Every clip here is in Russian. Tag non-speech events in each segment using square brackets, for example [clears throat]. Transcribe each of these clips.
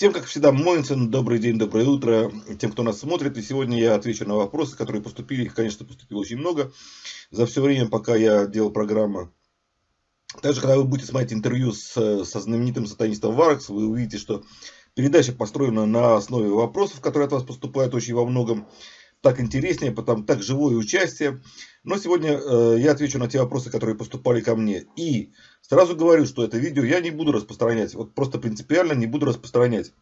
Всем, как всегда, Моинсен, добрый день, доброе утро тем, кто нас смотрит. И сегодня я отвечу на вопросы, которые поступили. Их, конечно, поступило очень много за все время, пока я делал программу. Также, когда вы будете смотреть интервью с, со знаменитым сатанистом Варакс, вы увидите, что передача построена на основе вопросов, которые от вас поступают очень во многом. Так интереснее, потом так живое участие. Но сегодня э, я отвечу на те вопросы, которые поступали ко мне. И сразу говорю, что это видео я не буду распространять. Вот просто принципиально не буду распространять.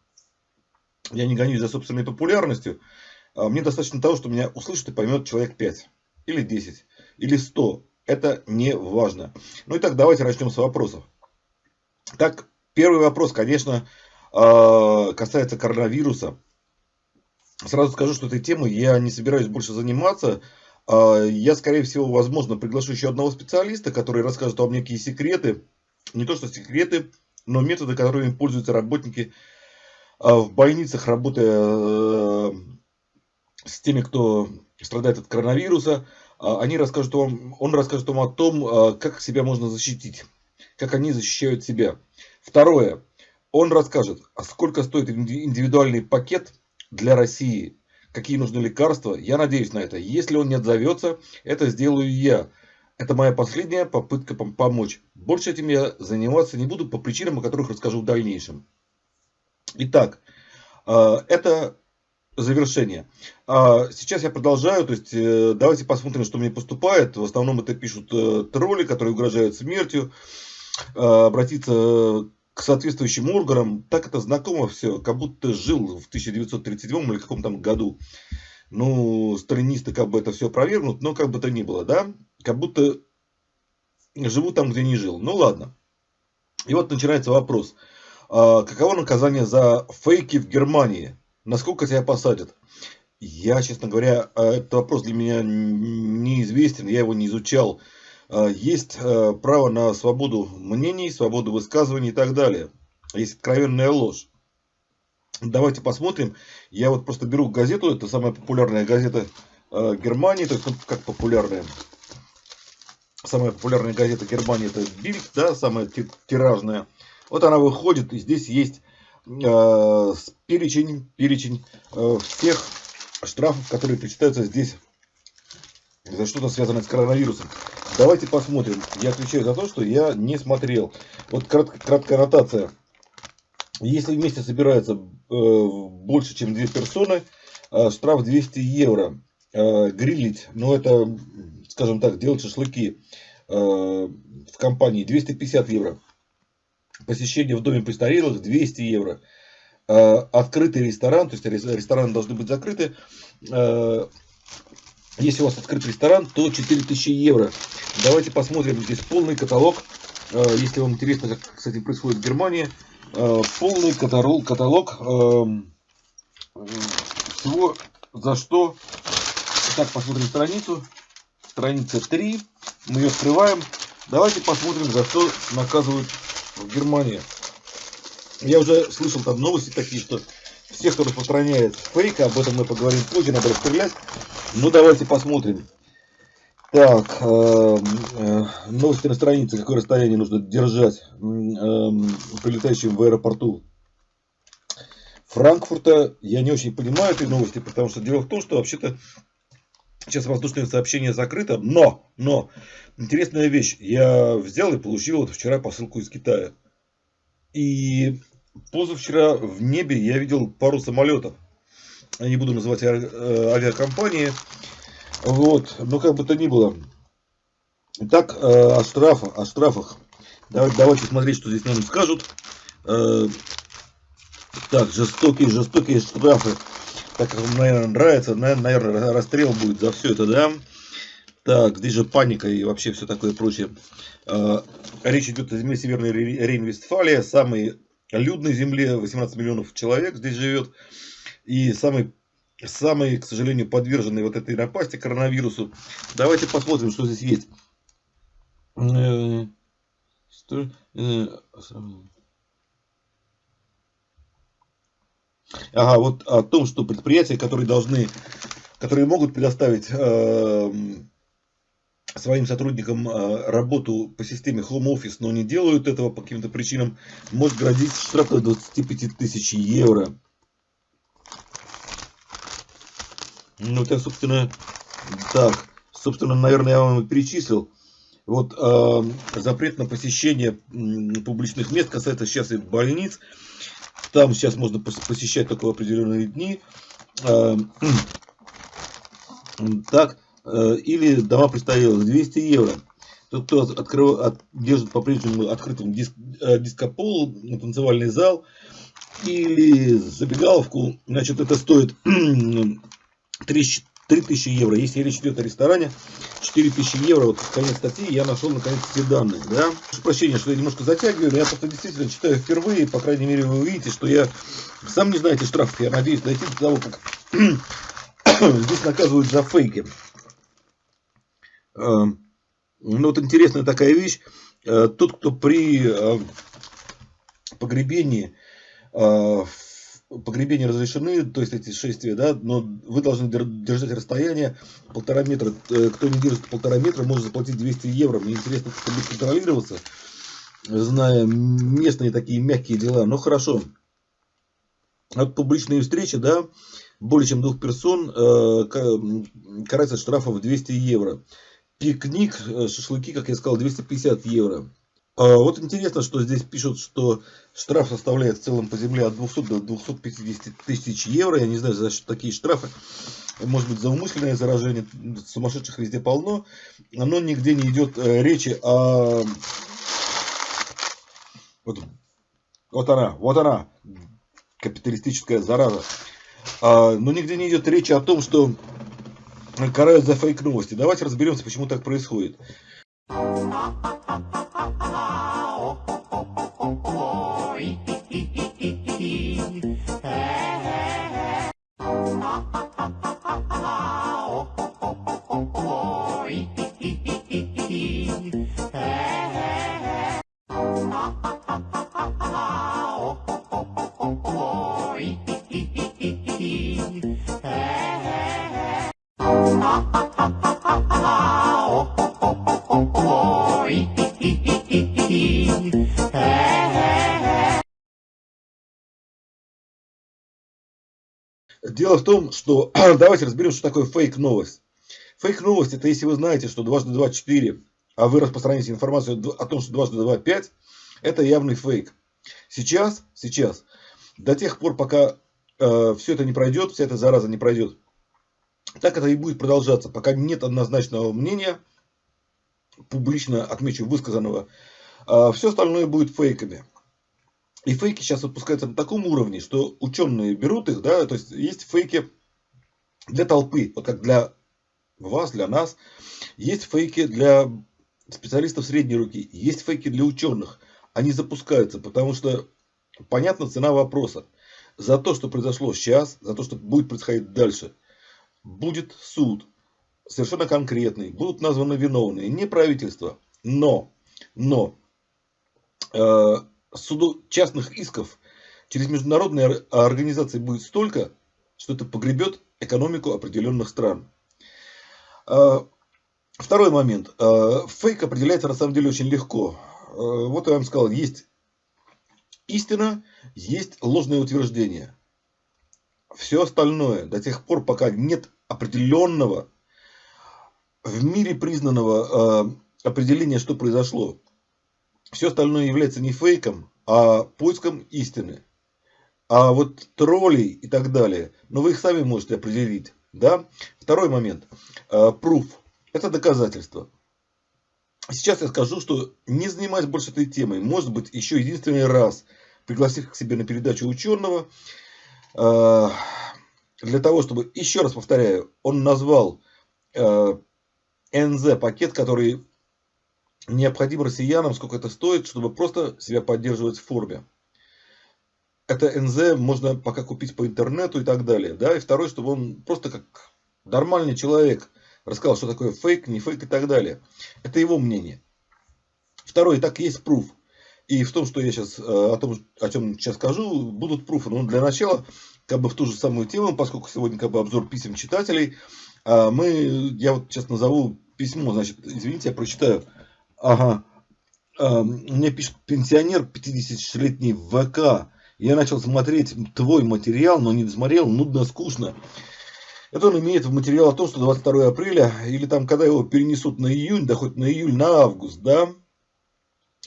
Я не гонюсь за собственной популярностью. А мне достаточно того, что меня услышит и поймет человек 5. Или 10. Или 100. Это не важно. Ну и так, давайте начнем с вопросов. Так, первый вопрос, конечно, э, касается коронавируса. Сразу скажу, что этой темой я не собираюсь больше заниматься. А, я, скорее всего, возможно, приглашу еще одного специалиста, который расскажет вам некие секреты. Не то, что секреты, но методы, которыми пользуются работники а, в больницах, работая э, с теми, кто страдает от коронавируса. А, они расскажут вам, он расскажет вам о том, как себя можно защитить, как они защищают себя. Второе. Он расскажет, сколько стоит индивидуальный пакет для России какие нужны лекарства. Я надеюсь на это. Если он не отзовется, это сделаю я. Это моя последняя попытка помочь. Больше этим я заниматься не буду по причинам, о которых расскажу в дальнейшем. Итак, а, это завершение. А, сейчас я продолжаю, то есть э, давайте посмотрим, что мне поступает. В основном это пишут э, тролли, которые угрожают смертью. А, обратиться к соответствующим органам, так это знакомо все, как будто жил в 1937 или каком там году. Ну, сталинисты как бы это все опровергнут, но как бы то ни было, да, как будто живу там, где не жил. Ну ладно. И вот начинается вопрос. А, каково наказание за фейки в Германии? Насколько тебя посадят? Я, честно говоря, а, этот вопрос для меня неизвестен, я его не изучал. Э, есть э, право на свободу мнений, свободу высказываний и так далее. Есть откровенная ложь. Давайте посмотрим. Я вот просто беру газету, это самая популярная газета э, Германии, ну, как популярная. Самая популярная газета Германии это Bild, да, самая тиражная. Вот она выходит, и здесь есть э, перечень, перечень э, всех штрафов, которые причитаются здесь за что-то связанное с коронавирусом. Давайте посмотрим. Я отвечаю за то, что я не смотрел. Вот крат, краткая ротация. Если вместе собирается э, больше, чем две персоны, э, штраф 200 евро. Э, грилить, ну это, скажем так, делать шашлыки э, в компании 250 евро. Посещение в доме престарелых 200 евро. Э, открытый ресторан, то есть рестораны должны быть закрыты. Э, если у вас открыт ресторан, то 4000 евро. Давайте посмотрим здесь полный каталог. Э, если вам интересно, как этим происходит в Германии. Э, полный каталог, каталог эм, всего за что. Так, посмотрим страницу. Страница 3. Мы ее открываем. Давайте посмотрим, за что наказывают в Германии. Я уже слышал там новости такие, что все, кто распространяет фейк, об этом мы поговорим позже, надо расстрелять. Ну, давайте посмотрим. Так, э, э, новости на странице. Какое расстояние нужно держать э, прилетающим в аэропорту Франкфурта. Я не очень понимаю этой новости, потому что дело в том, что вообще-то сейчас воздушное сообщение закрыто. Но, но, интересная вещь. Я взял и получил вот вчера посылку из Китая. И позавчера в небе я видел пару самолетов я не буду называть э, авиакомпании, вот, но как бы то ни было. Итак, э, о, штрафах, о штрафах. Давайте, давайте смотреть, что здесь нам скажут. Э, так, жестокие, жестокие штрафы. Так как вам, наверное, нравится, наверное, расстрел будет за все это, да? Так, здесь же паника и вообще все такое прочее. Речь идет о земле Северной Рейн-Вестфалия, самой людной земле, 18 миллионов человек здесь живет. И самый, самый, к сожалению, подверженный вот этой напасти коронавирусу. Давайте посмотрим, что здесь есть. Э, ага, вот о том, что предприятия, которые должны, которые могут предоставить э, своим сотрудникам э, работу по системе Home Office, но не делают этого по каким-то причинам, может грозить штраф до 25 тысяч евро. Ну, это, собственно, так. Собственно, наверное, я вам перечислил. Вот э, запрет на посещение публичных мест касается сейчас и больниц. Там сейчас можно посещать только в определенные дни. Э, [clears throat] так, э, или дома престарелых 200 евро. Тот, кто открыл, от, держит по-прежнему открытым диск, э, дископол, танцевальный зал или забегаловку, значит, это стоит [clears throat] 3000 евро. Если речь идет о ресторане, 4000 евро. Вот в конец статьи я нашел наконец все данные. Да? Прошу прощения, что я немножко затягиваю, но я просто действительно читаю впервые. По крайней мере, вы увидите, что я сам не знаю эти штрафы. Я надеюсь дойти до того, как [clears throat] здесь наказывают за фейки. Э, ну вот интересная такая вещь. Э, тот, кто при э, погребении погребения разрешены, то есть эти шествия, да, но вы должны держать расстояние полтора метра. Э, кто не держит полтора метра, может заплатить 200 евро. Мне интересно, как это будет контролироваться, зная местные такие мягкие дела. Но хорошо. От публичной встречи, да, более чем двух персон э, карается штрафом 200 евро. Пикник, э, шашлыки, как я сказал, 250 евро. А, вот интересно, что здесь пишут, что штраф составляет в целом по земле от 200 до 250 тысяч евро. Я не знаю, за что такие штрафы. Может быть, за умышленное заражение. Сумасшедших везде полно. Но нигде не идет э, речи о... Вот, вот она, вот она, капиталистическая зараза. А, но нигде не идет речи о том, что карают за фейк новости. Давайте разберемся, почему так происходит. Дело в том, что [clears throat] давайте разберем, что такое фейк-новость. Фейк-новость это если вы знаете, что дважды два четыре, а вы распространяете информацию о том, что дважды два пять, это явный фейк. Сейчас, сейчас, до тех пор, пока э, все это не пройдет, вся эта зараза не пройдет, так это и будет продолжаться, пока нет однозначного мнения, публично отмечу высказанного, э, все остальное будет фейками. И фейки сейчас выпускаются на таком уровне, что ученые берут их, да, то есть есть фейки для толпы, вот как для вас, для нас. Есть фейки для специалистов средней руки, есть фейки для ученых. Они запускаются, потому что понятна цена вопроса. За то, что произошло сейчас, за то, что будет происходить дальше, будет суд, совершенно конкретный, будут названы виновные, не правительство, но, но, э, суду частных исков через международные организации будет столько, что это погребет экономику определенных стран. А, второй момент. А, фейк определяется на самом деле очень легко. А, вот я вам сказал, есть истина, есть ложное утверждение. Все остальное, до тех пор, пока нет определенного, в мире признанного определения, что произошло, все остальное является не фейком, а поиском истины. А вот троллей и так далее, ну вы их сами можете определить. Да? Второй момент. Пруф. Это доказательство. Сейчас я скажу, что не занимаясь больше этой темой, может быть, еще единственный раз, пригласив к себе на передачу ученого, а, для того, чтобы, еще раз повторяю, он назвал а, НЗ-пакет, который необходим россиянам, сколько это стоит, чтобы просто себя поддерживать в форме. Это НЗ можно пока купить по интернету и так далее. Да? И второй, чтобы он просто как нормальный человек рассказал, что такое фейк, не фейк и так далее. Это его мнение. Второй, так есть пруф. И в том, что я сейчас, э, о том, о чем сейчас скажу, будут пруфы. Но для начала, как бы в ту же самую тему, поскольку сегодня как бы обзор писем читателей, а мы, я вот сейчас назову письмо, значит, извините, я прочитаю. Ага. А, мне пишет пенсионер 56-летний ВК. Я начал смотреть твой материал, но не досмотрел, нудно, скучно. Это он имеет в материал о том, что 22 апреля, или там, когда его перенесут на июнь, да хоть на июль, на август, да,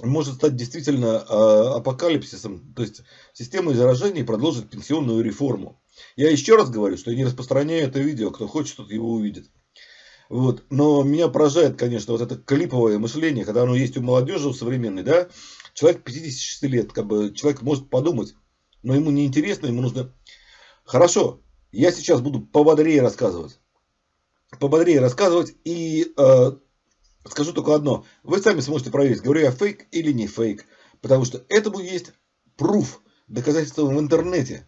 может стать действительно э, апокалипсисом, то есть система заражений продолжит пенсионную реформу. Я еще раз говорю, что я не распространяю это видео, кто хочет, тот его увидит. Вот. Но меня поражает, конечно, вот это клиповое мышление, когда оно есть у молодежи, у современной, да, человек 56 лет, как бы человек может подумать, но ему не интересно, ему нужно... Хорошо, я сейчас буду пободрее рассказывать. Пободрее рассказывать и э, скажу только одно. Вы сами сможете проверить, говорю я фейк или не фейк. Потому что этому есть пруф, доказательства в интернете.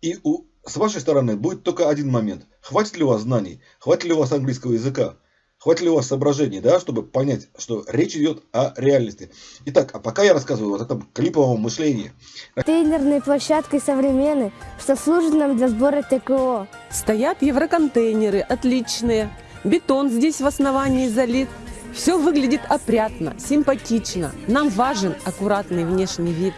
И у, с вашей стороны будет только один момент. Хватит ли у вас знаний, хватит ли у вас английского языка, хватит ли у вас соображений, да, чтобы понять, что речь идет о реальности. Итак, а пока я рассказываю вот о этом клиповом мышлении. Контейнерной площадкой современной, что служит нам для сбора ТКО. Стоят евроконтейнеры, отличные. Бетон здесь в основании залит. Все выглядит опрятно, симпатично. Нам важен аккуратный внешний вид.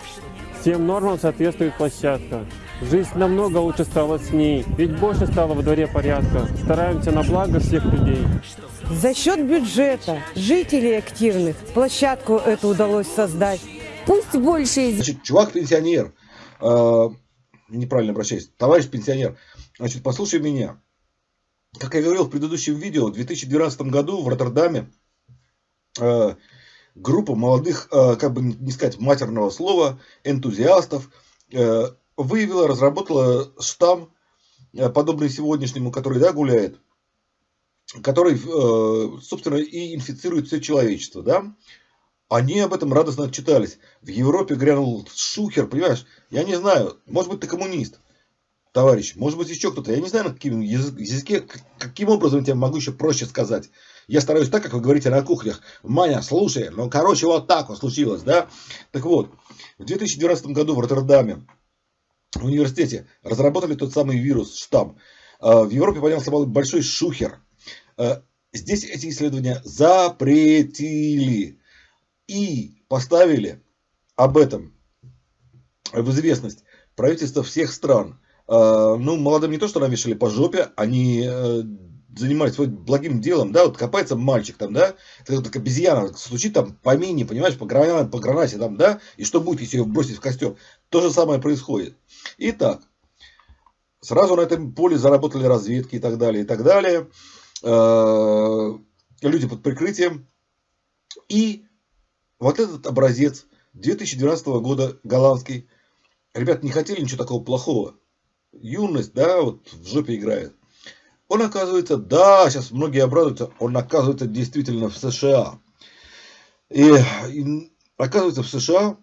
Всем нормам соответствует площадка. Жизнь намного лучше стала с ней, ведь больше стало во дворе порядка. Стараемся на благо всех людей. За счет бюджета, жителей активных, площадку эту удалось создать. Пусть больше из... Значит, чувак-пенсионер, э, неправильно обращаюсь, товарищ пенсионер, значит, послушай меня. Как я говорил в предыдущем видео, в 2012 году в Роттердаме э, группа молодых, э, как бы не сказать матерного слова, энтузиастов, э, выявила, разработала штамм, э, подобный сегодняшнему, который да, гуляет, который, э, собственно, и инфицирует все человечество. Да? Они об этом радостно отчитались. В Европе грянул шухер, понимаешь? Я не знаю, может быть, ты коммунист, товарищ, может быть, еще кто-то. Я не знаю, на каким языке, каким образом я тебе могу еще проще сказать. Я стараюсь так, как вы говорите на кухнях. Маня, слушай, ну, короче, вот так вот случилось, да? Так вот, в 2012 году в Роттердаме в университете разработали тот самый вирус, штамм. А, в Европе поднялся большой шухер. А, здесь эти исследования запретили и поставили об этом в известность правительства всех стран. А, ну, молодым не то, что навешали по жопе, они э, занимались своим благим делом, да, вот копается мальчик там, да, как обезьяна, стучит там по мине, понимаешь, по гранате, по гранате там, да, и что будет, если ее бросить в костер? То же самое происходит. Итак, сразу на этом поле заработали разведки и так далее, и так далее, э, люди под прикрытием, и вот этот образец 2012 года голландский, ребят не хотели ничего такого плохого, юность, да, вот в жопе играет. Он оказывается, да, сейчас многие обрадуются, он оказывается действительно в США. И, и оказывается в США,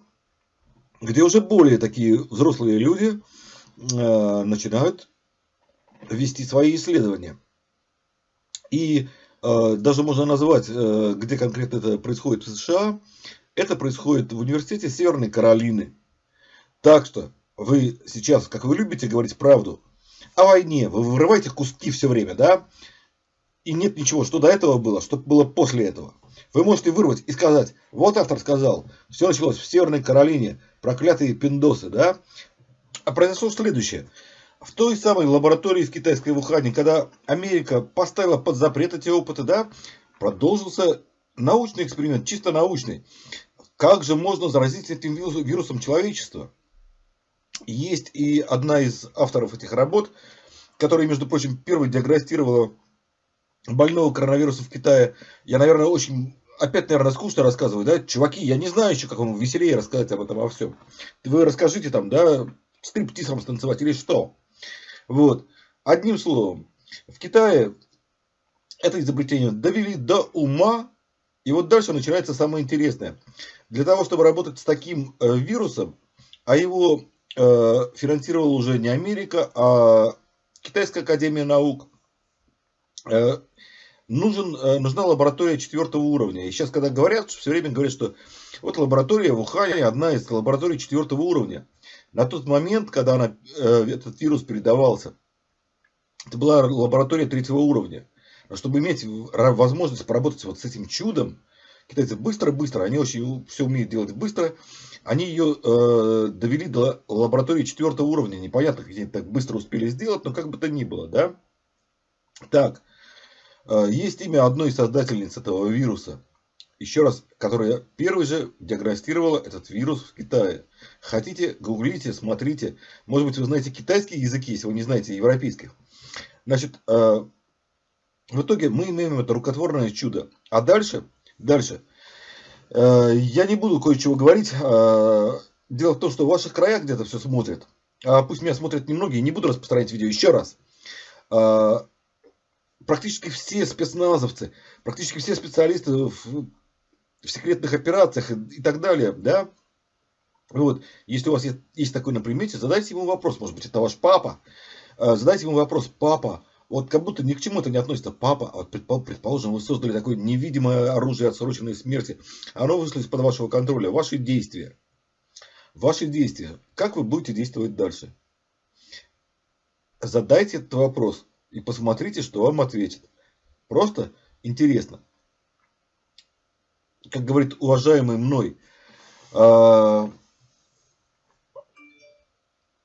где уже более такие взрослые люди э, начинают вести свои исследования. И э, даже можно назвать, э, где конкретно это происходит в США, это происходит в университете Северной Каролины. Так что вы сейчас, как вы любите говорить правду, о войне, вы вырываете куски все время, да? И нет ничего, что до этого было, что было после этого. Вы можете вырвать и сказать, вот автор сказал, все началось в Северной Каролине, проклятые пиндосы, да? А произошло следующее. В той самой лаборатории в китайской Вухане, когда Америка поставила под запрет эти опыты, да, продолжился научный эксперимент, чисто научный. Как же можно заразить этим вирусом человечество? Есть и одна из авторов этих работ, которая, между прочим, первой диагностировала больного коронавируса в Китае. Я, наверное, очень, опять, наверное, скучно рассказываю, да, чуваки, я не знаю еще, как вам веселее рассказать об этом во всем. Вы расскажите там, да, стриптиз вам станцевать или что. Вот. Одним словом, в Китае это изобретение довели до ума, и вот дальше начинается самое интересное. Для того, чтобы работать с таким э, вирусом, а его Э, финансировала уже не Америка, а Китайская Академия Наук. Э, нужен, э, нужна лаборатория четвертого уровня. И сейчас, когда говорят, все время говорят, что вот лаборатория в Ухане одна из лабораторий четвертого уровня. На тот момент, когда она, этот вирус передавался, это была лаборатория третьего уровня. чтобы иметь возможность поработать вот с этим чудом, китайцы быстро-быстро, они очень все умеют делать быстро, они ее э, довели до лаборатории четвертого уровня, непонятно, как они так быстро успели сделать, но как бы то ни было, да. Так, э, есть имя одной из создательниц этого вируса, еще раз, которая первый же диагностировала этот вирус в Китае. Хотите, гуглите, смотрите. Может быть, вы знаете китайские языки, если вы не знаете европейских. Значит, э, в итоге мы имеем это рукотворное чудо. А дальше, дальше, э, я не буду кое-чего говорить. Э, дело в том, что в ваших краях где-то все смотрят. А пусть меня смотрят немногие, не буду распространять видео еще раз. Практически все спецназовцы, практически все специалисты в в секретных операциях и так далее, да, вот, если у вас есть, есть такой на примете, задайте ему вопрос, может быть, это ваш папа, э, задайте ему вопрос, папа, вот как будто ни к чему это не относится, папа, вот предположим, вы создали такое невидимое оружие отсроченной смерти, оно вышло из-под вашего контроля, ваши действия, ваши действия, как вы будете действовать дальше? Задайте этот вопрос и посмотрите, что вам ответит. Просто интересно как говорит уважаемый мной э,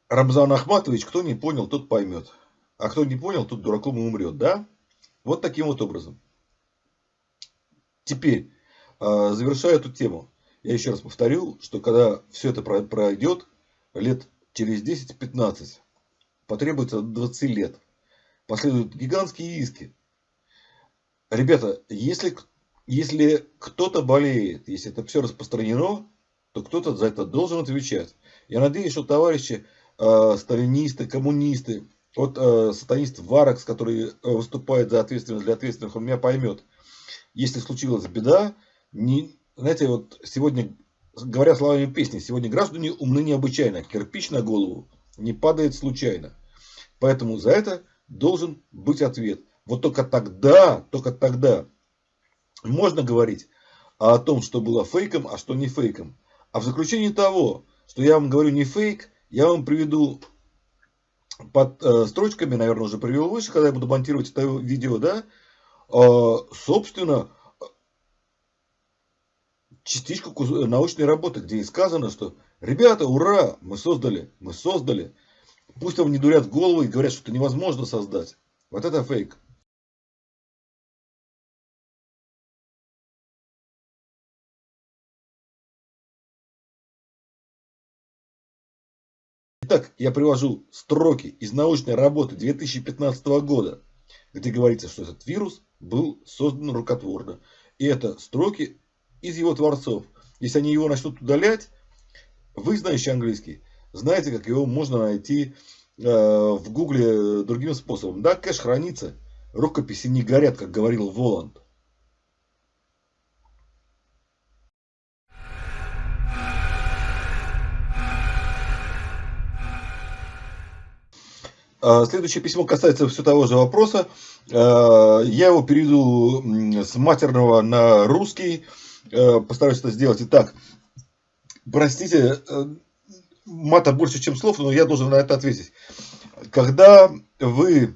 Рамзан Ахматович, кто не понял, тот поймет. А кто не понял, тот дураком и умрет, да? Вот таким вот образом. Теперь, э, завершая эту тему, я еще раз повторю, что когда все это пройдет, лет через 10-15, потребуется 20 лет, последуют гигантские иски. Ребята, если если кто-то болеет, если это все распространено, то кто-то за это должен отвечать. Я надеюсь, что товарищи э, сталинисты, коммунисты, вот э, сатанист Варакс, который э, выступает за ответственность для ответственных, он меня поймет. Если случилась беда, не, знаете, вот сегодня, говоря словами песни, сегодня граждане умны необычайно, кирпич на голову не падает случайно. Поэтому за это должен быть ответ. Вот только тогда, только тогда можно говорить о том, что было фейком, а что не фейком. А в заключении того, что я вам говорю не фейк, я вам приведу под э, строчками, наверное, уже привел выше, когда я буду монтировать это видео, да, э, собственно, частичку научной работы, где и сказано, что ребята, ура, мы создали, мы создали. Пусть вам не дурят голову и говорят, что это невозможно создать. Вот это фейк. Итак, я привожу строки из научной работы 2015 года, где говорится, что этот вирус был создан рукотворно. И это строки из его творцов. Если они его начнут удалять, вы, знающие английский, знаете, как его можно найти э, в гугле другим способом. Да, кэш хранится, рукописи не горят, как говорил Воланд. А, следующее письмо касается все того же вопроса. А, я его перейду с матерного на русский. А, постараюсь это сделать. Итак, простите, э, мата больше, чем слов, но я должен на это ответить. Когда вы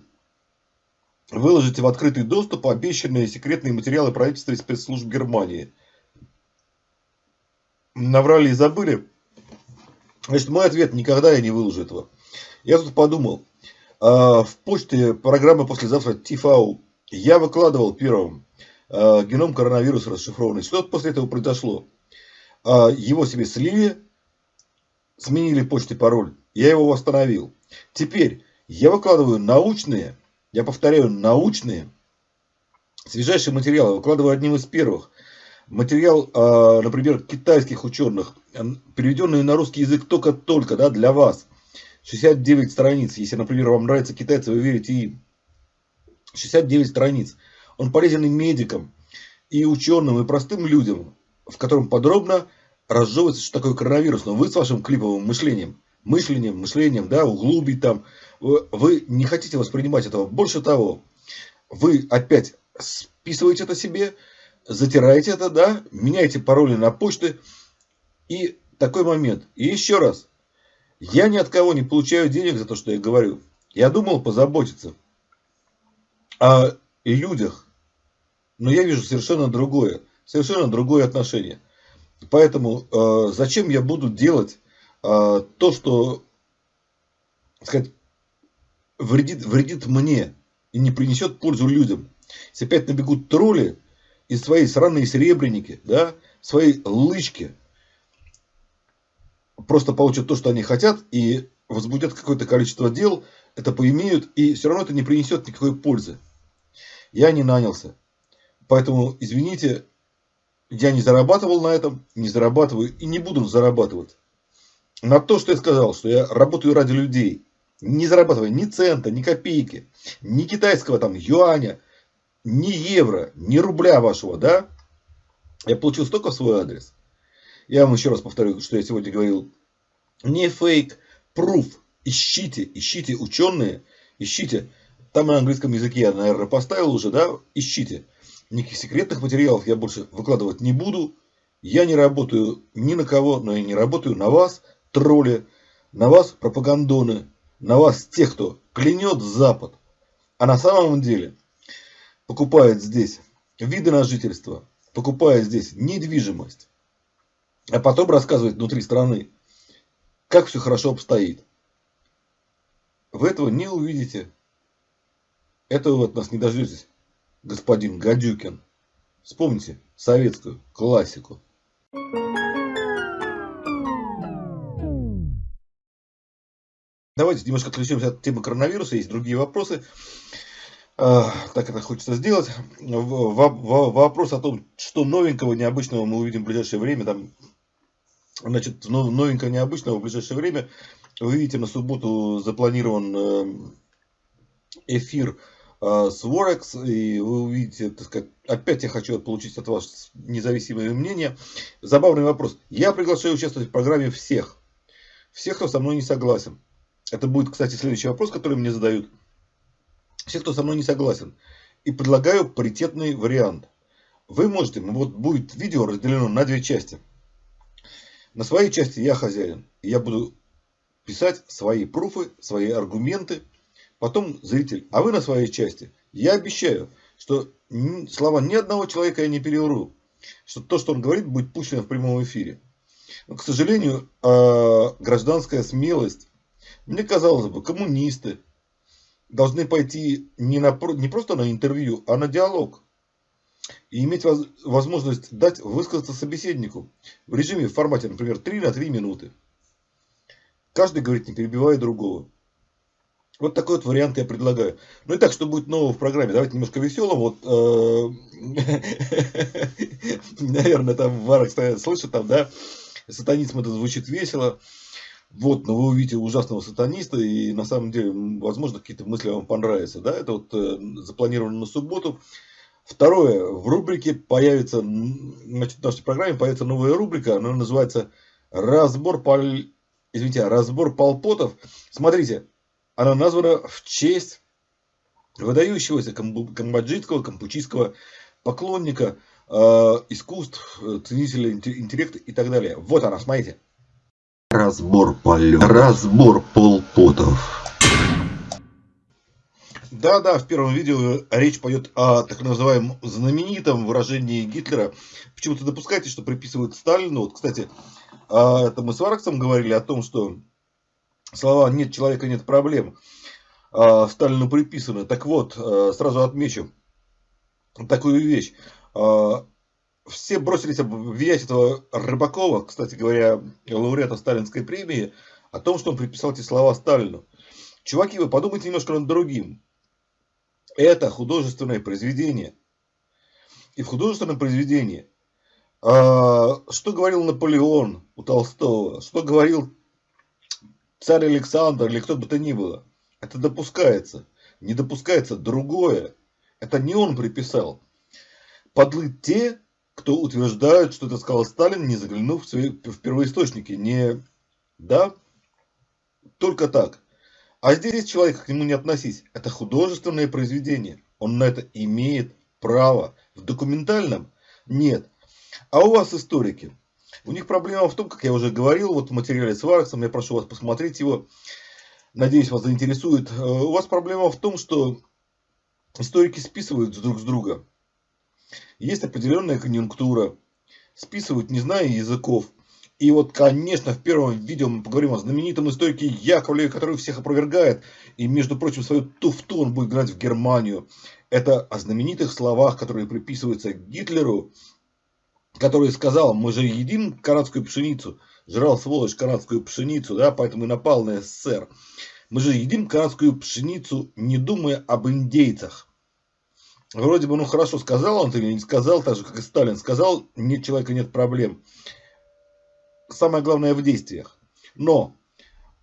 выложите в открытый доступ обещанные секретные материалы правительства и спецслужб Германии, наврали и забыли, значит, мой ответ, никогда я не выложу этого. Я тут подумал, а, в почте программы послезавтра ТИФАУ я выкладывал первым а, геном коронавируса расшифрованный. Что после этого произошло? А, его себе слили, сменили почте пароль. Я его восстановил. Теперь я выкладываю научные, я повторяю, научные, свежайшие материалы. Выкладываю одним из первых. Материал, например, китайских ученых, переведенный на русский язык только-только да, для вас – 69 страниц. Если, например, вам нравятся китайцы, вы верите им. 69 страниц. Он полезен и медикам, и ученым, и простым людям, в котором подробно разжевывается, что такое коронавирус. Но вы с вашим клиповым мышлением, мышлением, мышлением, да, углубить там, вы не хотите воспринимать этого. Больше того, вы опять списываете это себе, затираете это, да, меняете пароли на почты. И такой момент. И еще раз, я ни от кого не получаю денег за то, что я говорю. Я думал позаботиться о людях, но я вижу совершенно другое, совершенно другое отношение. Поэтому э, зачем я буду делать э, то, что, сказать, вредит, вредит мне и не принесет пользу людям. Если опять набегут тролли и свои сраные серебряники, да, свои лычки, просто получат то, что они хотят, и возбудят какое-то количество дел, это поимеют, и все равно это не принесет никакой пользы. Я не нанялся. Поэтому, извините, я не зарабатывал на этом, не зарабатываю и не буду зарабатывать. На то, что я сказал, что я работаю ради людей, не зарабатывая ни цента, ни копейки, ни китайского там юаня, ни евро, ни рубля вашего, да, я получил столько в свой адрес. Я вам еще раз повторю, что я сегодня говорил. Не фейк, пруф. Ищите, ищите ученые, ищите. Там на английском языке я, наверное, поставил уже, да, ищите. Никаких секретных материалов я больше выкладывать не буду. Я не работаю ни на кого, но я не работаю на вас, тролли, на вас, пропагандоны, на вас, тех, кто клянет Запад, а на самом деле покупает здесь виды на жительство, покупает здесь недвижимость, а потом рассказывает внутри страны, как все хорошо обстоит. Вы этого не увидите. Этого вы от нас не дождетесь, господин Гадюкин. Вспомните советскую классику. Давайте немножко отвлечемся от темы коронавируса. Есть другие вопросы. А, так это хочется сделать. Вопрос о том, что новенького, необычного мы увидим в ближайшее время. Там, значит, новенького, необычного в ближайшее время. Вы видите, на субботу запланирован э, эфир с Vorex. И вы увидите, так сказать, опять я хочу получить от вас независимое мнение. Забавный вопрос. Я приглашаю участвовать в программе всех. Всех, кто со мной не согласен. Это будет, кстати, следующий вопрос, который мне задают. Все, кто со мной не согласен. И предлагаю паритетный вариант. Вы можете, ну вот будет видео разделено на две части. На своей части я хозяин. Я буду писать свои пруфы, свои аргументы. Потом зритель. А вы на своей части. Я обещаю, что слова ни одного человека я не перевру. Что то, что он говорит, будет пущено в прямом эфире. Но, к сожалению, а, гражданская смелость мне казалось бы, коммунисты должны пойти не, на, не просто на интервью, а на диалог. И иметь воз, возможность дать высказаться собеседнику в режиме, в формате, например, 3 на 3 минуты. Каждый говорит, не перебивая другого. Вот такой вот вариант я предлагаю. Ну и так, что будет нового в программе? Давайте немножко весело. Вот, э, [laughs] наверное, там Варок стоят, слышит там, да, сатанизм это звучит весело. Вот, но вы увидите ужасного сатаниста, и на самом деле, возможно, какие-то мысли вам понравятся. Да? Это вот э, запланировано на субботу. Второе, в рубрике появится, значит, в нашей программе появится новая рубрика, она называется «Разбор, пол... Извините, разбор полпотов». Смотрите, она названа в честь выдающегося камбоджийского, кампучийского поклонника э, искусств, э, ценителя интеллекта и так далее. Вот она, смотрите. Разбор полетов. Разбор полпотов. Да-да, в первом видео речь пойдет о так называемом знаменитом выражении Гитлера. Почему-то допускайте, что приписывают Сталину. Вот, кстати, а, это мы с Вараксом говорили о том, что слова «нет человека, нет проблем» а, Сталину приписаны. Так вот, а, сразу отмечу такую вещь все бросились обвинять этого Рыбакова, кстати говоря, лауреата Сталинской премии, о том, что он приписал эти слова Сталину. Чуваки, вы подумайте немножко над другим. Это художественное произведение. И в художественном произведении, что говорил Наполеон у Толстого, что говорил царь Александр или кто бы то ни было, это допускается. Не допускается другое. Это не он приписал. Подлы те, кто утверждают, что это сказал Сталин, не заглянув в, свои, в первоисточники. Не, да, только так. А здесь человек к нему не относись. Это художественное произведение. Он на это имеет право. В документальном нет. А у вас историки. У них проблема в том, как я уже говорил, вот в материале с Варксом, я прошу вас посмотреть его. Надеюсь, вас заинтересует. Э, у вас проблема в том, что историки списывают друг с друга. Есть определенная конъюнктура, списывают, не зная языков. И вот, конечно, в первом видео мы поговорим о знаменитом историке Яковлеве, который всех опровергает. И, между прочим, свою туфту он будет гнать в Германию. Это о знаменитых словах, которые приписываются Гитлеру, который сказал, мы же едим канадскую пшеницу. Жрал, сволочь, канадскую пшеницу, да, поэтому и напал на СССР. Мы же едим канадскую пшеницу, не думая об индейцах. Вроде бы, ну хорошо, сказал он или не сказал, так же, как и Сталин сказал, нет человека, нет проблем самое главное в действиях. Но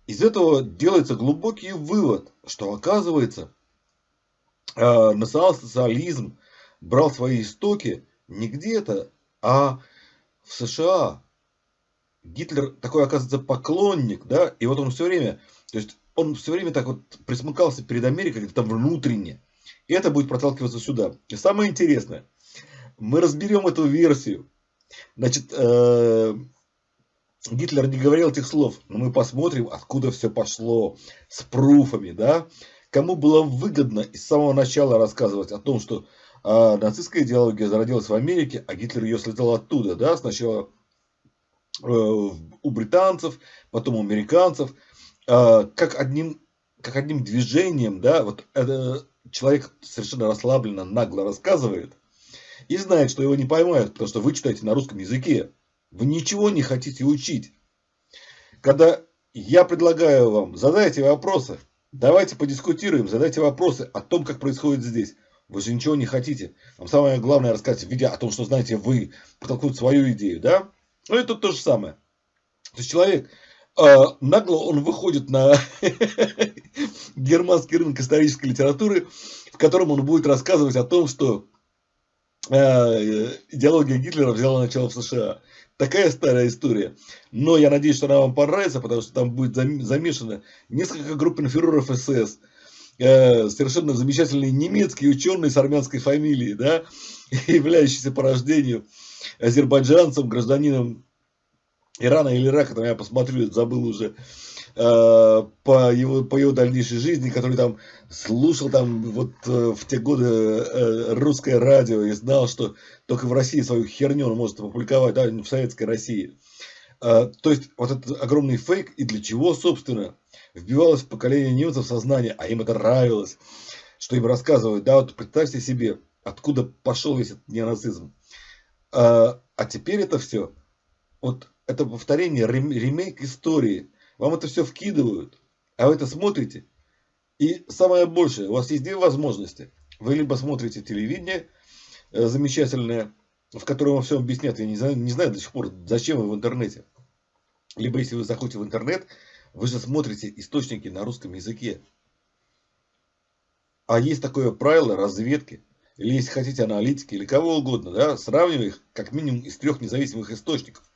из этого делается глубокий вывод, что оказывается э, национал-социализм брал свои истоки не где-то, а в США. Гитлер такой, оказывается, поклонник, да, и вот он все время, то есть он все время так вот присмыкался перед Америкой, где-то там внутренне. И это будет проталкиваться сюда. И самое интересное, мы разберем эту версию. Значит, э, Гитлер не говорил этих слов, но мы посмотрим, откуда все пошло, с пруфами, да. Кому было выгодно с самого начала рассказывать о том, что э, нацистская идеология зародилась в Америке, а Гитлер ее слетал оттуда, да, сначала э, у британцев, потом у американцев, э, как одним, как одним движением, да, вот это человек совершенно расслабленно, нагло рассказывает и знает, что его не поймают, потому что вы читаете на русском языке. Вы ничего не хотите учить. Когда я предлагаю вам, задайте вопросы, давайте подискутируем, задайте вопросы о том, как происходит здесь. Вы же ничего не хотите. Вам самое главное рассказать в виде о том, что знаете вы, протолкнуть свою идею, да? Ну тут то же самое. То есть человек, э, нагло он выходит на [laughs] германский рынок исторической литературы, в котором он будет рассказывать о том, что э, идеология Гитлера взяла начало в США. Такая старая история. Но я надеюсь, что она вам понравится, потому что там будет замешано несколько группенфюреров СС, э, совершенно замечательные немецкие ученые с армянской фамилией, да, [laughs] являющиеся по рождению азербайджанцем, гражданином Ирана или Ирака, там я посмотрю, забыл уже, Э, по его, по его дальнейшей жизни, который там слушал там вот э, в те годы русское радио и знал, что только в России свою херню он может опубликовать, да, в советской России. То есть вот этот огромный фейк и для чего, собственно, вбивалось в поколение немцев сознание, а им это нравилось, что им рассказывают, да, вот представьте себе, откуда пошел весь этот неонацизм. А, а теперь это все, вот это повторение, ремейк истории – вам это все вкидывают, а вы это смотрите. И самое большее, у вас есть две возможности. Вы либо смотрите телевидение э, замечательное, в котором вам все объяснят, я не знаю, не знаю до сих пор, зачем вы в интернете. Либо если вы заходите в интернет, вы же смотрите источники на русском языке. А есть такое правило разведки, или если хотите аналитики, или кого угодно, да, сравнивая их как минимум из трех независимых источников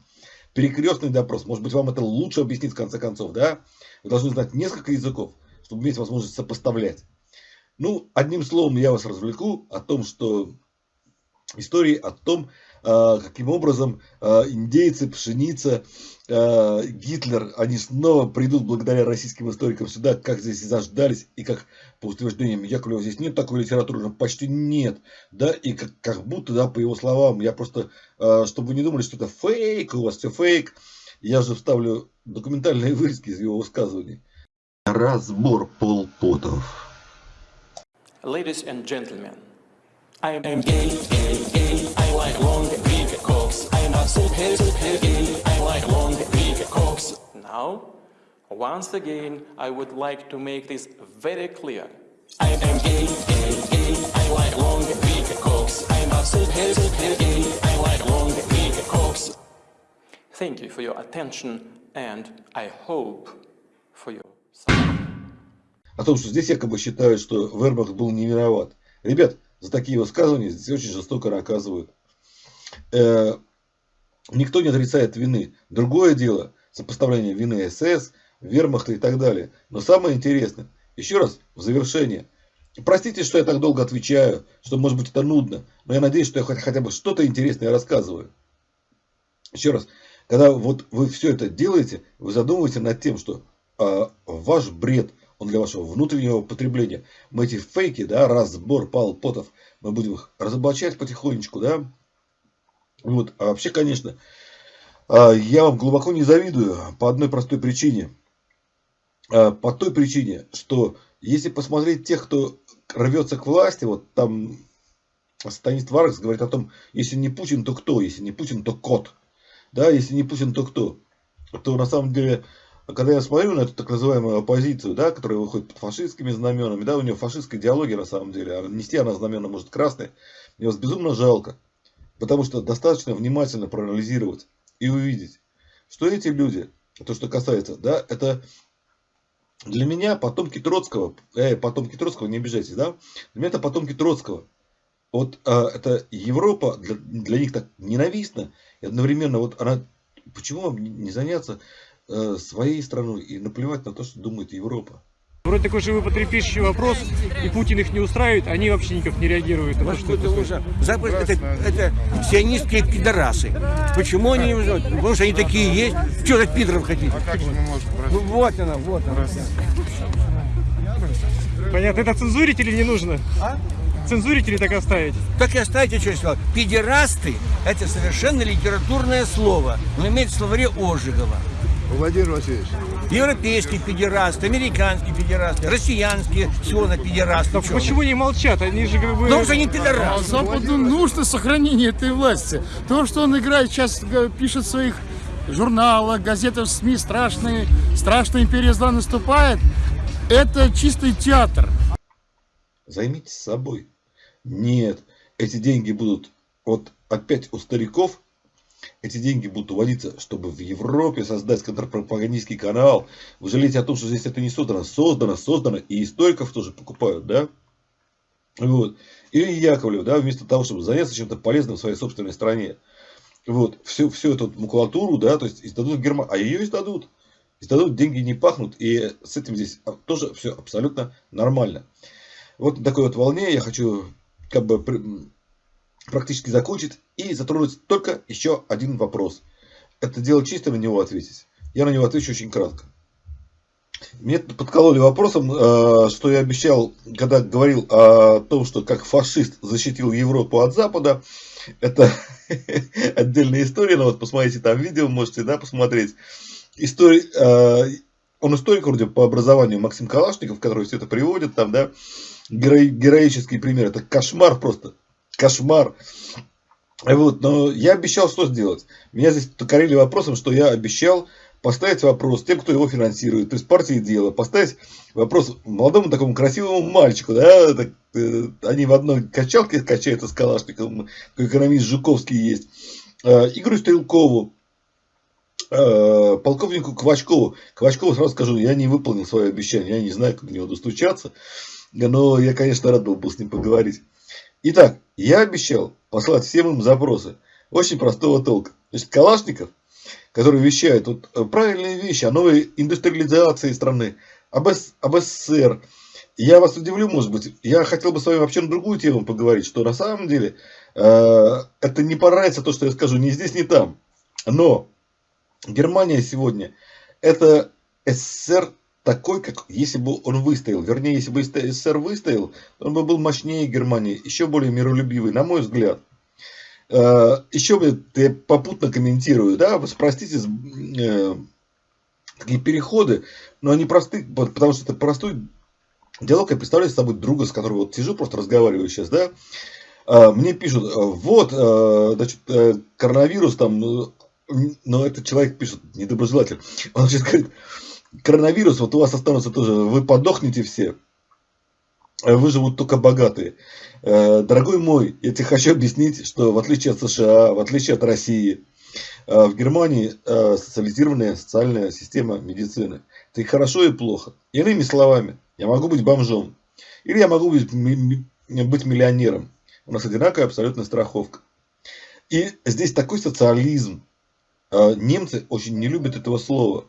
перекрестный допрос. Может быть, вам это лучше объяснить в конце концов, да? Вы должны знать несколько языков, чтобы иметь возможность сопоставлять. Ну, одним словом, я вас развлеку о том, что истории о том, каким образом а, индейцы, пшеница, а, Гитлер, они снова придут благодаря российским историкам сюда, как здесь и заждались, и как по утверждениям Яковлева здесь нет такой литературы, но почти нет, да, и как, как будто, да, по его словам, я просто, чтобы вы не думали, что это фейк, у вас все фейк, я же вставлю документальные вырезки из его высказываний. Разбор полпотов. Ladies and gentlemen, I am gay, gay, gay. Like long, big cocks. I am a super, super gay. I like long, big cocks. Now, once again, I would like to make this very clear. I am gay, gay, gay. I like long, big cocks. I am a super, super gay. I like long, big cocks. Thank you for your attention, and I hope for your support. О том, что здесь якобы считают, что Вермахт был не виноват. Ребят, за такие высказывания здесь очень жестоко наказывают. Э, никто не отрицает вины. Другое дело, сопоставление вины СС, вермахта и так далее. Но самое интересное, еще раз в завершение. Простите, что я так долго отвечаю, что может быть это нудно, но я надеюсь, что я хотя бы что-то интересное рассказываю. Еще раз, когда вот вы все это делаете, вы задумываете над тем, что э, ваш бред – он для вашего внутреннего потребления. Мы эти фейки, да, разбор Павел Потов, мы будем их разоблачать потихонечку, да. Вот, а вообще, конечно, а, я вам глубоко не завидую по одной простой причине. А, по той причине, что если посмотреть тех, кто рвется к власти, вот там Станислав Варкс говорит о том, если не Путин, то кто? Если не Путин, то кот. Да, если не Путин, то кто? То на самом деле, когда я смотрю на эту так называемую оппозицию, да, которая выходит под фашистскими знаменами, да, у нее фашистская идеология на самом деле, а нести она знамена может красные, мне вас безумно жалко. Потому что достаточно внимательно проанализировать и увидеть, что эти люди, то, что касается, да, это для меня потомки Троцкого, э, потомки Троцкого, не обижайтесь, да, для меня это потомки Троцкого. Вот а, это Европа для, для них так ненавистна, и одновременно вот она, почему вам не заняться э, своей страной и наплевать на то, что думает Европа? Вроде такой живопотрепещущий вопрос, и Путин их не устраивает, они вообще никак не реагируют. на то, что это уже Запад это, это сионистские пидорасы. Почему они не вызывают? Потому что они такие есть. Что за пидоров хотите? Ну вот она, вот она. Понятно, это цензурить или не нужно? А? Цензурить или так оставить? Так и оставьте, что я сказал. Педерасты – это совершенно литературное слово. Но имеет в словаре Ожегова. Владимир Васильевич. Европейские педерасты, американские педерасты, россиянские всего на педерасты. Так почему не молчат? Они же как бы... Потому что они пидорасты. А Западу нужно сохранение этой власти. То, что он играет, сейчас пишет в своих журналах, газетах, СМИ, страшные, страшная империя зла наступает, это чистый театр. Займитесь собой. Нет, эти деньги будут вот опять у стариков, эти деньги будут уводиться, чтобы в Европе создать контрпропагандистский канал. Вы жалеете о том, что здесь это не создано. Создано, создано. И историков тоже покупают, да? Вот. Или Яковлев, да, вместо того, чтобы заняться чем-то полезным в своей собственной стране. Вот. Всю, всю эту макулатуру, да, то есть издадут в Германию. А ее издадут. Издадут, деньги не пахнут. И с этим здесь тоже все абсолютно нормально. Вот на такой вот волне я хочу как бы практически закончить и затронуть только еще один вопрос. Это дело чисто на него ответить. Я на него отвечу очень кратко. Мне подкололи вопросом, э, что я обещал, когда говорил о том, что как фашист защитил Европу от Запада. Это [laughs] отдельная история, но вот посмотрите там видео, можете да, посмотреть. История, э, он историк вроде по образованию Максим Калашников, который все это приводит, там, да, геро, героический пример, это кошмар просто, кошмар. Вот, но я обещал что сделать? Меня здесь токарили вопросом, что я обещал поставить вопрос тем, кто его финансирует, то есть партии дела, поставить вопрос молодому такому красивому мальчику, да, так, э, они в одной качалке качаются с Калашниковым, экономист Жуковский есть, э, Игорю Стрелкову, э, полковнику Квачкову. Квачкову сразу скажу, я не выполнил свое обещание, я не знаю, как до него достучаться, но я, конечно, рад был бы с ним поговорить. Итак, я обещал послать всем им запросы очень простого толка. Значит, Калашников, который вещает вот, э, правильные вещи о новой индустриализации страны, об, С, об СССР. Я вас удивлю, может быть, я хотел бы с вами вообще на другую тему поговорить, что на самом деле э, это не понравится то, что я скажу, ни здесь, ни там. Но Германия сегодня это СССР такой, как если бы он выстоял. Вернее, если бы СССР выстоял, он бы был мощнее Германии, еще более миролюбивый, на мой взгляд. Э, еще бы, я попутно комментирую, да, простите, э, такие переходы, но они просты, потому что это простой диалог, я представляю с собой друга, с которым вот сижу, просто разговариваю сейчас, да, э, мне пишут, вот, значит, коронавирус там, но этот человек пишет, недоброжелатель, он сейчас говорит, коронавирус, вот у вас останутся тоже, вы подохнете все, выживут только богатые. Э, дорогой мой, я тебе хочу объяснить, что в отличие от США, в отличие от России, э, в Германии э, социализированная социальная система медицины. И хорошо, и плохо. Иными словами, я могу быть бомжом, или я могу быть миллионером. У нас одинаковая абсолютная страховка. И здесь такой социализм. Немцы очень не любят этого слова.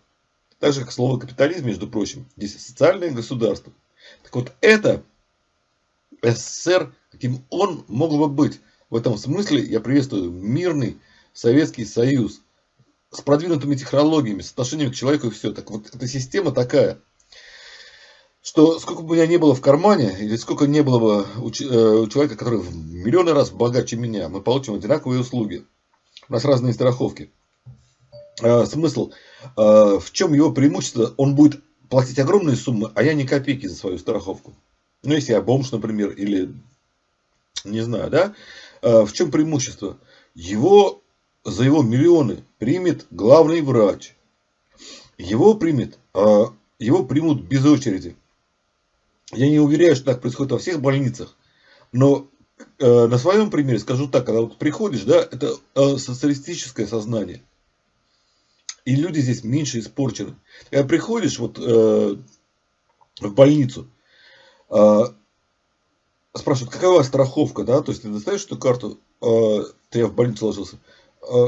Так же, как слово капитализм, между прочим. Здесь социальное государство. Так вот, это СССР, каким он мог бы быть. В этом смысле я приветствую мирный Советский Союз с продвинутыми технологиями, с отношением к человеку и все. Так вот, эта система такая. что сколько бы у меня не было в кармане, или сколько не было бы э, у человека, который в миллионы раз богаче меня, мы получим одинаковые услуги. У нас разные страховки. Э, смысл, э, в чем его преимущество? Он будет платить огромные суммы, а я ни копейки за свою страховку. Ну, если я бомж, например, или не знаю, да? В чем преимущество? Его за его миллионы примет главный врач. Его примет, его примут без очереди. Я не уверяю, что так происходит во всех больницах, но э, на своем примере скажу так, когда вот приходишь, да, это э, социалистическое сознание. И люди здесь меньше испорчены. Когда приходишь вот э, в больницу, э, спрашивают, какова страховка, да, то есть ты достаешь эту карту, э, ты я в больницу ложился, э,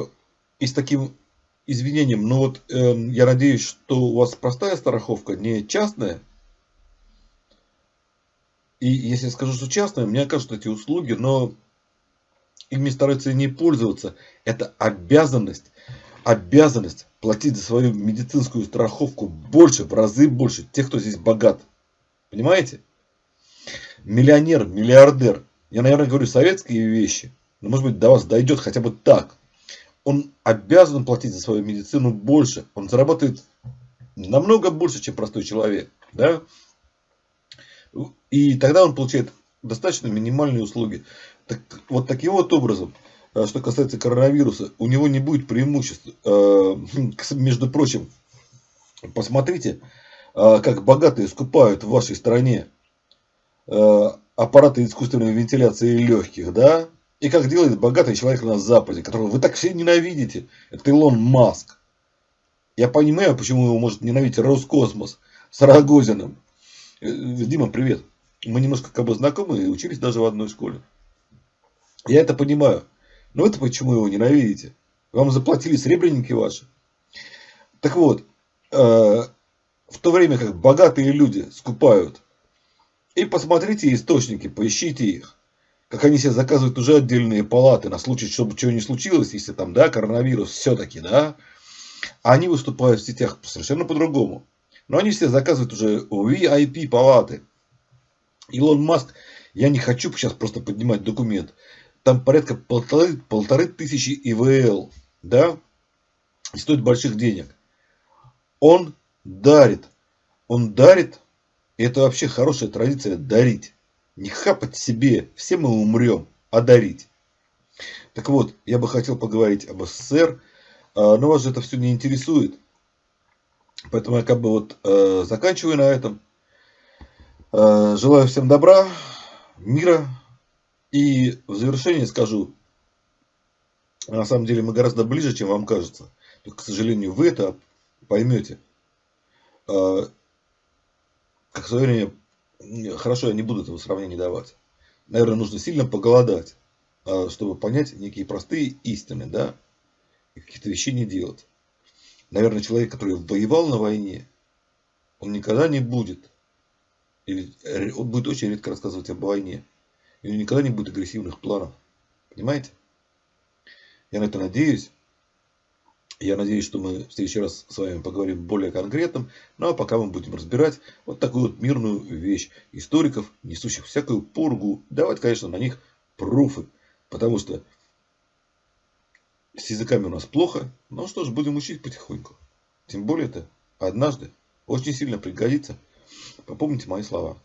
и с таким извинением, ну вот э, я надеюсь, что у вас простая страховка, не частная, и если я скажу, что частные, мне окажут эти услуги, но ими стараются не пользоваться. Это обязанность, обязанность платить за свою медицинскую страховку больше, в разы больше, тех, кто здесь богат. Понимаете? Миллионер, миллиардер. Я, наверное, говорю советские вещи, но может быть до вас дойдет хотя бы так. Он обязан платить за свою медицину больше. Он зарабатывает намного больше, чем простой человек. Да? И тогда он получает достаточно минимальные услуги. Так, вот таким вот образом, что касается коронавируса, у него не будет преимуществ. Э, между прочим, посмотрите, э, как богатые скупают в вашей стране аппараты искусственной вентиляции легких, да? И как делает богатый человек на Западе, которого вы так все ненавидите. Это Илон Маск. Я понимаю, почему его может ненавидеть Роскосмос с Рогозиным. Э, Дима, привет. Мы немножко как бы знакомы и учились даже в одной школе. Я это понимаю. Но это почему его ненавидите? Вам заплатили сребреники ваши. Так вот, э, в то время как богатые люди скупают, и посмотрите источники, поищите их. Как они себе заказывают уже отдельные палаты на случай, чтобы чего не случилось, если там, да, коронавирус все-таки, да. Они выступают в сетях совершенно по-другому. Но они все заказывают уже VIP палаты. Илон Маск, я не хочу сейчас просто поднимать документ. Там порядка полторы, полторы тысячи ИВЛ. Да? И стоит больших денег. Он дарит. Он дарит. И это вообще хорошая традиция дарить. Не хапать себе. Все мы умрем. А дарить. Так вот, я бы хотел поговорить об СССР. А, но вас же это все не интересует. Поэтому я как бы вот э, заканчиваю на этом. Э, желаю всем добра, мира. И в завершение скажу, на самом деле мы гораздо ближе, чем вам кажется. Только, к сожалению, вы это поймете. Э, как в свое время, хорошо, я не буду этого сравнения давать. Наверное, нужно сильно поголодать, э, чтобы понять некие простые истины, да, и каких-то вещей не делать наверное, человек, который воевал на войне, он никогда не будет, или будет очень редко рассказывать об войне, у никогда не будет агрессивных планов. Понимаете? Я на это надеюсь. Я надеюсь, что мы в следующий раз с вами поговорим более конкретном. Ну а пока мы будем разбирать вот такую вот мирную вещь историков, несущих всякую пургу. Давать, конечно, на них пруфы. Потому что с языками у нас плохо, но что ж, будем учить потихоньку. Тем более это однажды очень сильно пригодится. Попомните мои слова.